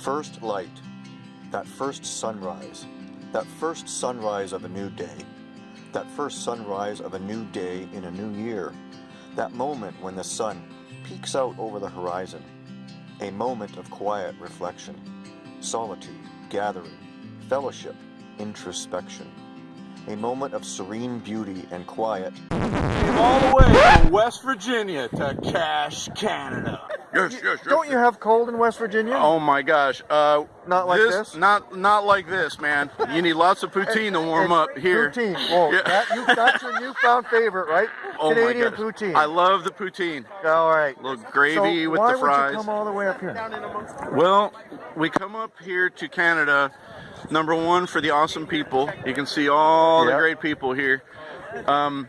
first light, that first sunrise, that first sunrise of a new day, that first sunrise of a new day in a new year, that moment when the sun peeks out over the horizon, a moment of quiet reflection, solitude, gathering, fellowship, introspection, a moment of serene beauty and quiet. All the way from West Virginia to Cache, Canada. Yes, yes, yes. Don't you have cold in West Virginia? Oh my gosh. Uh, Not like this? Not not like this, man. You need lots of poutine to warm up here. Poutine. Whoa, Yeah. that, you, that's your newfound favorite, right? Oh Canadian poutine. I love the poutine. All right. A little gravy so with the fries. would you come all the way up here? Well, we come up here to Canada, number one, for the awesome people. You can see all the great people here. Um,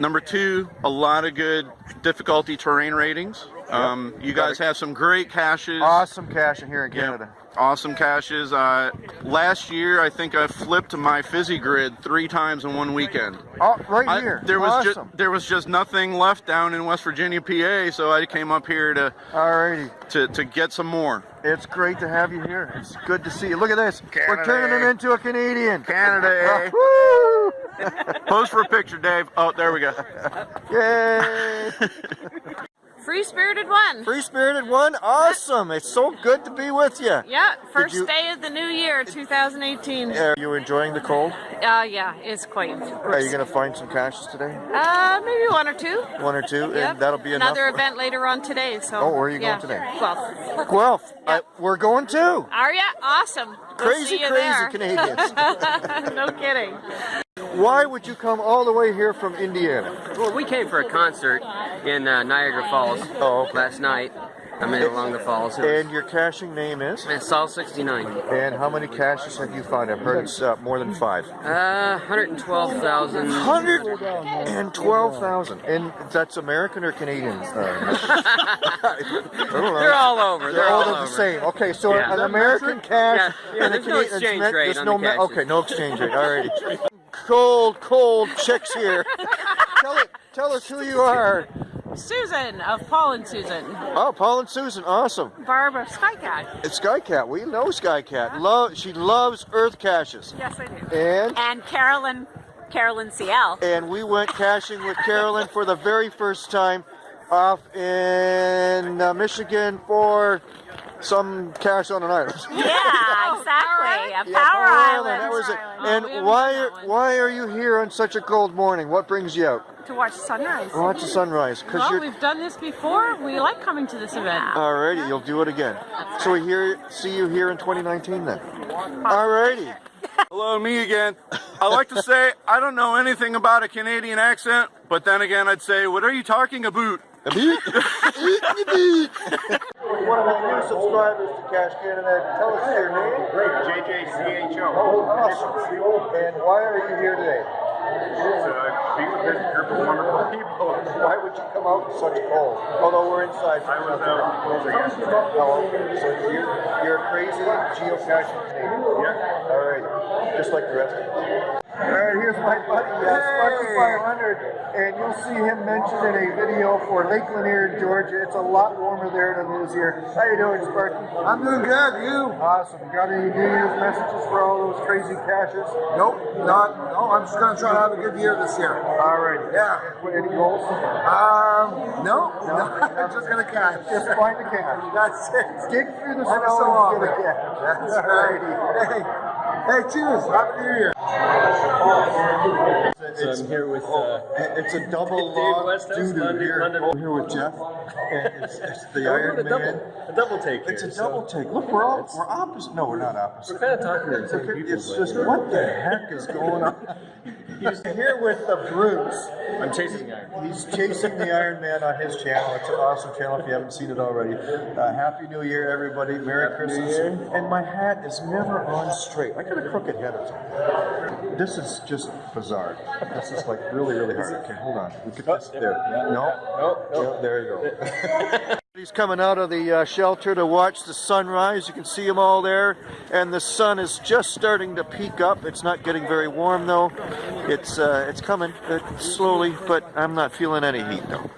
number two, a lot of good difficulty terrain ratings. Um, you guys have some great caches. Awesome cache in here in Yeah, Canada. awesome caches. Uh, last year, I think I flipped my fizzy grid three times in one weekend. Oh, right I- here. there was awesome. just there was just nothing left down in West Virginia, PA, so I came up here to Alrighty. to, to get some more. It's great to have you here. It's good to see you. Look at this. We're Canada, turning him into a Canadian. Canada, eh? Woo! Pose for a picture, Dave. Oh, there we go. Yay! Free Spirited One. Free Spirited One, awesome. It's so good to be with you. Yeah, first you- day of the new year, 2018. Are you enjoying the cold? Uh, yeah, it's quite. Are you going to find some caches today? Uh, maybe one or two. One or two? Yep. And that'll be enough? Another event later on today. So. Oh, where are you yeah. going today? Guelph. Guelph. I, we're going too. are ya? Awesome. We'll Crazy, crazy there. Canadians. no kidding. Why would you come all the way here from Indiana? Well, we came for a concert in uh, Niagara Falls Oh, okay. last night. I mean, along the falls. And your caching name is? was, Sol 69. And how many caches have you found? I've heard it's uh, more than five. Uh, 112,000. 112,000. And that's American or Canadian? Uh, I don't know. They're all over. They're They're all all the same. Okay, so Yeah. an American cache Yeah, yeah, and a there's no exchange rate there's on no the. Okay, no exchange rate. Alrighty. Cold, cold chicks here. tell it. Tell us who you are. Susan of Paul and Susan. Oh, Paul and Susan, awesome. Barbara Skycat. It's Skycat. We know Skycat. Love. She loves Earth caches. Yes, I do. And and Carolyn, Carolyn CL. and we went caching with Carolyn for the very first time off in uh, Michigan for some cache on an island. Yeah, exactly. A Yeah, power island. That was it. And haven't why are that why are you here on such a cold morning? What brings you out? To watch sunrise. Watch the sunrise. Cause Well, you're we've done this before. We like coming to this event. alrighty. You'll do it again. So we hear see you here in 2019 then. Alrighty. Hello, me again. I like to say I don't know anything about a Canadian accent, but then again, I'd say, what are you talking about? One of my new subscribers to Cache Canada. Tell us your name. JJCHO. Oh, awesome. And why are you here today? Uh, be with this group of wonderful people. Why would you come out in such cold? Although we're inside. I was out. Oh, okay. So you're, you're a crazy geocaching Canadian. Yeah. All right. Just like the rest of us. All right, here's my buddy, uh, Sparky 500, and you'll see him mentioned in a video for Lake Lanier in Georgia. It's a lot warmer there than it is here. How you doing, Sparky? I'm doing good. You? Awesome. Got any New Year's messages for all those crazy caches? Nope. Not. No. I'm just gonna try to have a good year this year. All right. Yeah. Any goals? Um. No. No. I'm just gonna catch. Just find the cache. That's it. Dig through the snow so and get a cache. That's right. Hey. Hey. Cheers. Happy New Year. It's, I'm here with, oh, uh, it's a double log doo-doo here. London- Oh, here with Jeff. And it's, it's the Iron doing a double, Man. a double take It's a double so take. Look, we're all we're opposite. No, we're not opposite. We're kind of talking to the same people. It's just what the heck is going on? He's here with the Bruce. I'm chasing the iron. He's chasing the Iron Man on his channel. It's an awesome channel if you haven't seen it already. Uh, Happy New Year, everybody. Merry Christmas. And my hat is never on straight. I got a crooked head or something. This is just bizarre. This is like really, really hard. Okay, hold on. We could just, there. No. Nope, nope. Yeah, there you go. He's coming out of the uh, shelter to watch the sunrise. You can see them all there. And the sun is just starting to peak up. It's not getting very warm though. It's uh, it's coming uh, slowly, but I'm not feeling any heat though.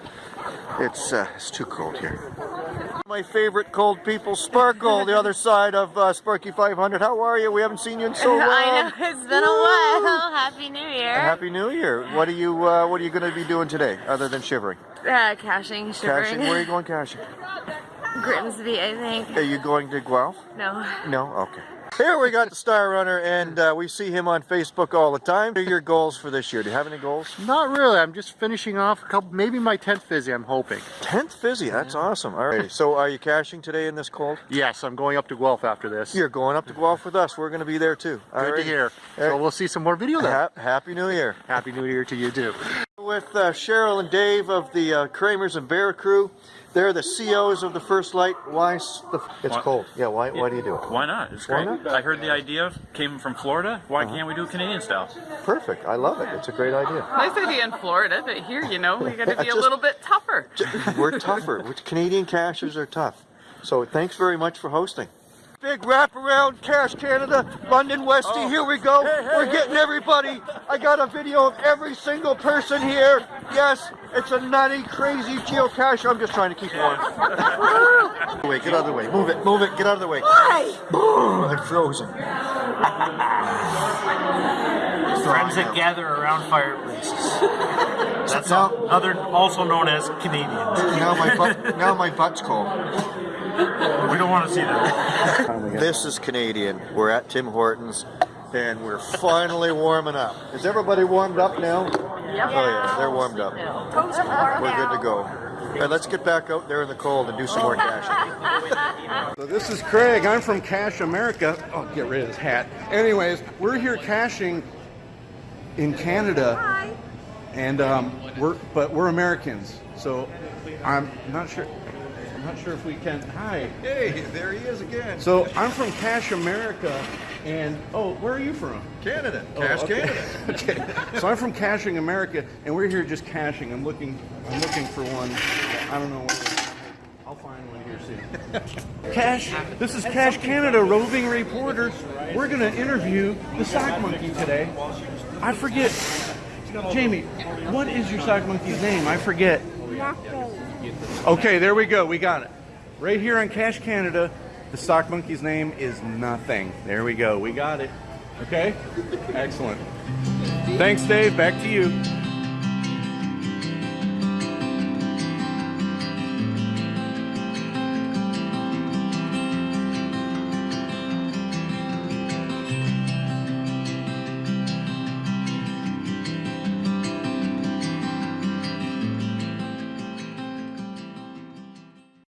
It's uh, it's too cold here. My favorite cold people, Sparkle, the other side of uh, Sparky 500. How are you? We haven't seen you in so long. I know it's been a while. Happy New Year. Happy New Year. What are you uh, What are you going to be doing today, other than shivering? Uh, caching, shivering. Caching. Where are you going caching? Grimsby, I think. Are you going to Guelph? No. No? Okay. Here we got the Star Runner, and uh, we see him on Facebook all the time. What are your goals for this year? Do you have any goals? Not really. I'm just finishing off a couple, maybe my 10th fizzy, I'm hoping. 10th Fizzy, that's awesome. All right. So are you caching today in this cold? Yes, I'm going up to Guelph after this. You're going up to Guelph with us. We're going to be there too. All Good right. to hear. So right. we'll see some more video then. Ha- Happy New Year. Happy New Year to you too. With uh, Cheryl and Dave of the uh, Kramers and Bear crew. They're the COs of the First Light. Why? s- The, it's Why- cold. Yeah. Why? Why do you do it? Why not? It's Why great. not? I heard the idea came from Florida. Why can't we do it Canadian style? Perfect. I love it. It's a great idea. Nice idea in Florida, but here, you know, we got to be a little bit tougher. We're tougher. Canadian cachers are tough. So thanks very much for hosting. Big wraparound Cache Canada, London Westie. Oh. Here we go. We're getting everybody. I got a video of every single person here. Yes, it's a nutty, crazy geocache. I'm just trying to keep warm. Wait, get out of the way. Move it, move it, get out of the way. Why? I'm frozen. Friends that gather around fireplaces. That's now, other, also known as Canadians. now my butt, now my butt's cold. We don't want to see that. This is Canadian. We're at Tim Hortons and we're finally warming up. Is everybody warmed up now? Oh yeah, they're warmed up. We're good to go. And let's get back out there in the cold and do some more caching. So this is Craig. I'm from Cash America. Oh, get rid of his hat. Anyways, we're here caching in Canada, and um, we're but we're Americans. So I'm not sure. I'm not sure if we can. Hi. Hey, there he is again. So I'm from Cash America, and oh, where are you from? Canada. Oh, Cash okay. Canada. okay. So I'm from Caching America, and we're here just caching. I'm looking. I'm looking for one. I don't know. What I'll find one here soon. Cash. This is Cache Canada roving reporter. We're gonna interview the sock monkey today. I forget. Jamie, what is your sock monkey's name? I forget. Okay, there we go. We got it. Right here on Cache Canada, the sock monkey's name is nothing. There we go. We got it. Okay? Excellent. Thanks, Dave. Back to you.